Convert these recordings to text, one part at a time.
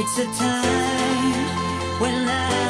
It's a time when I.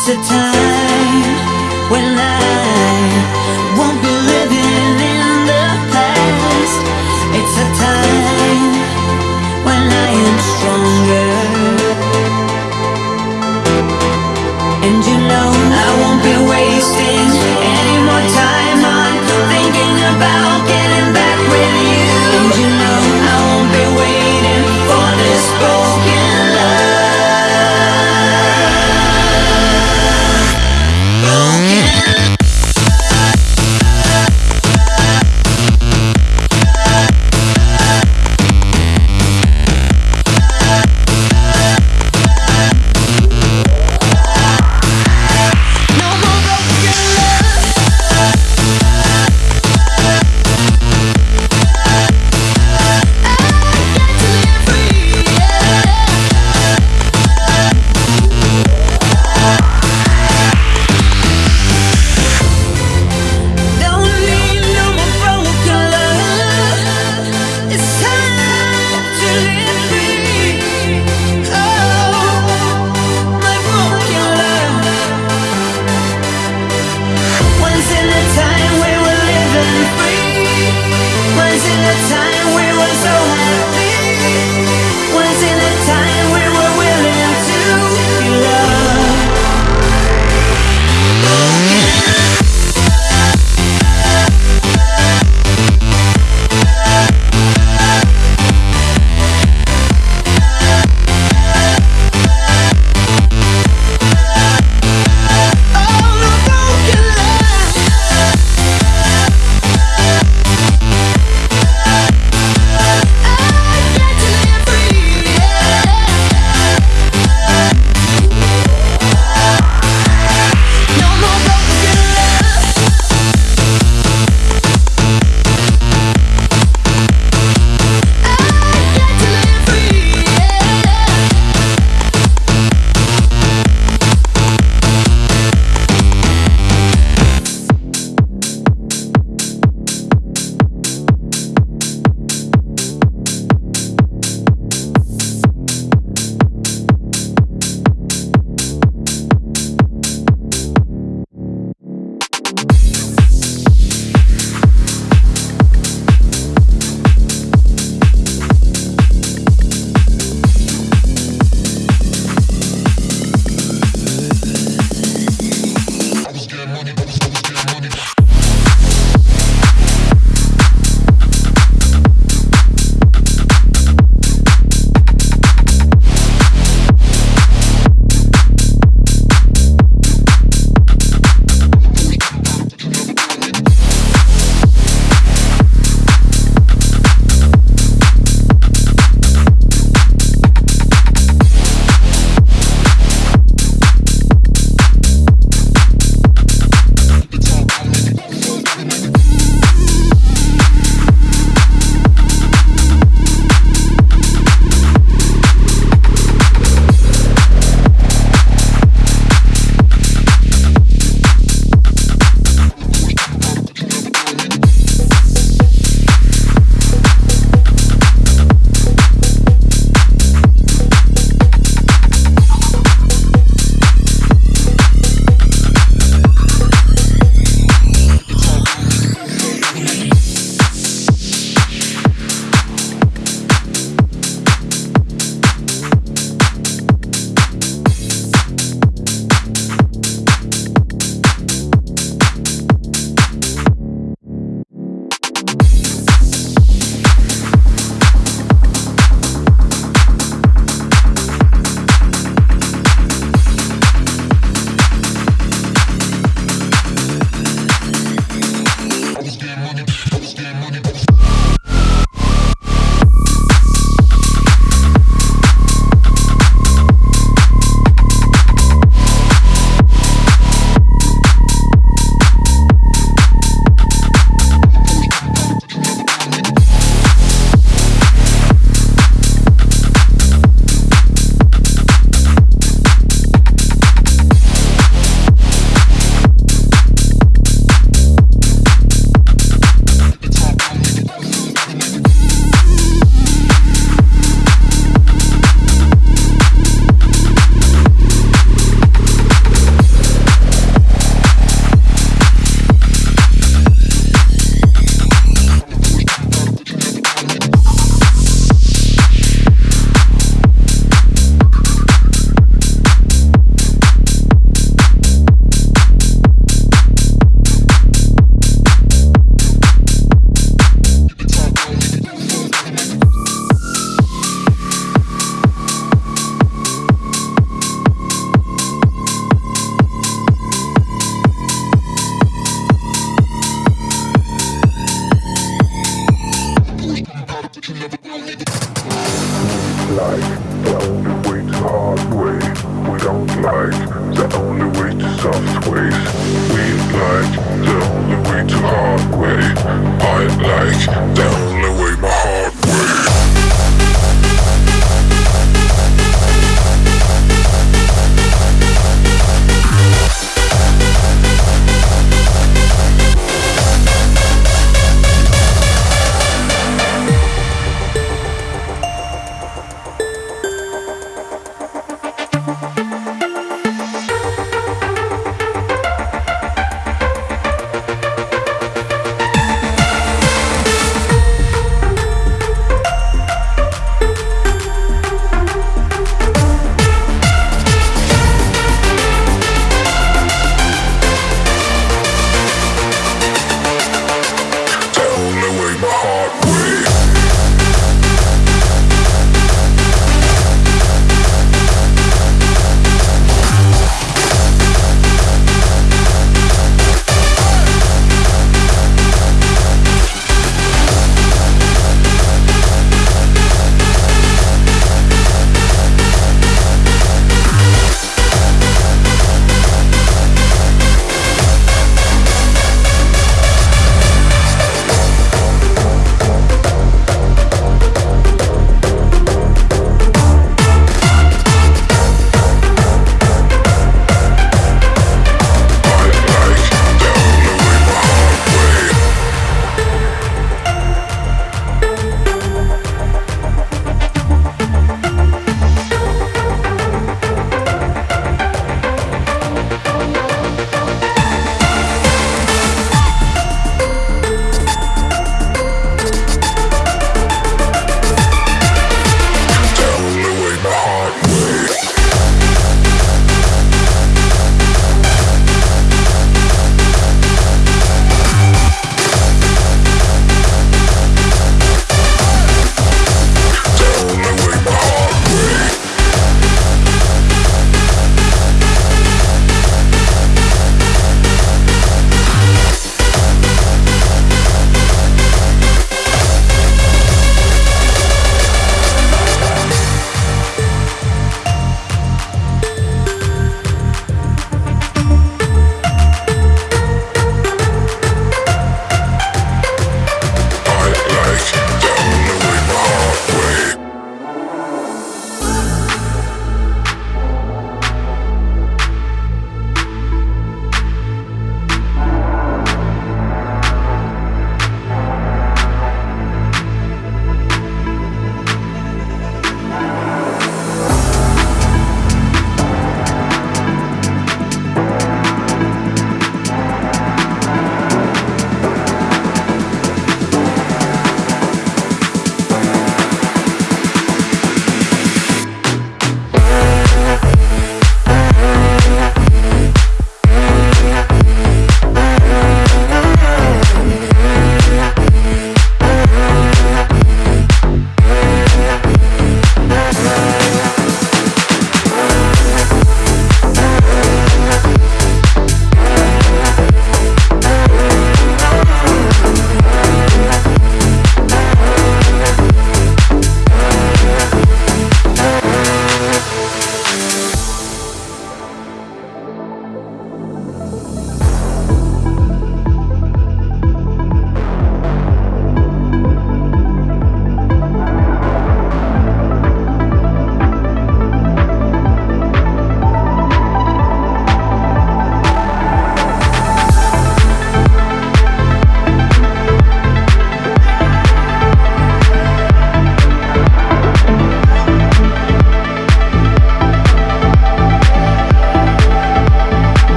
It's a time when I won't be living in the past. It's a time when I am stronger.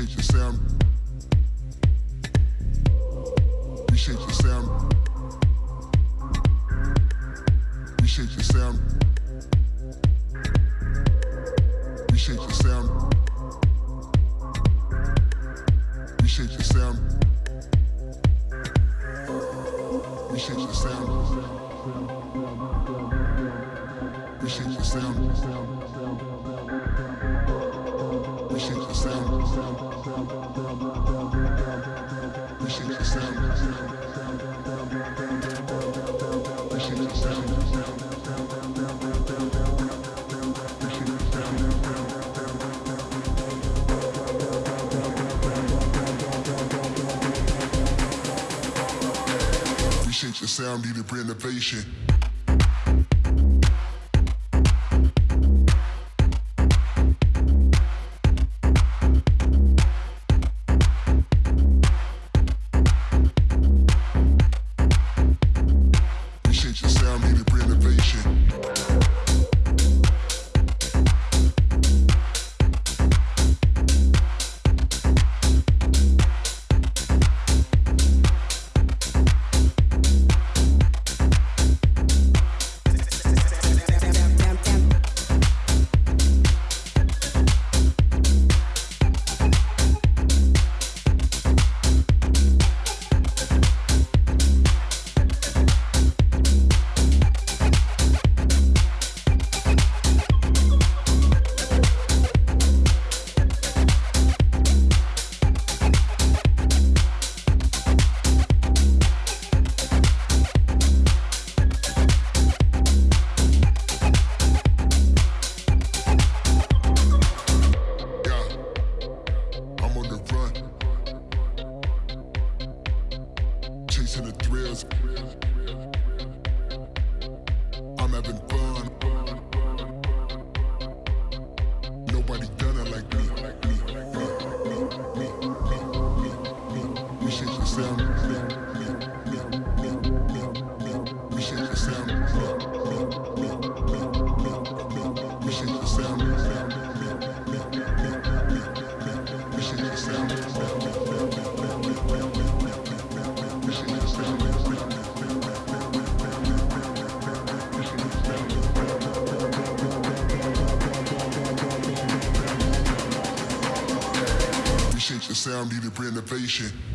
Reshape your sound. Reshape your sound. Reshape your sound. Reshape your sound. Reshape your sound. Reshape your sound. Reshape your sound. Reshape your sound sound needed innovation. sound needed innovation.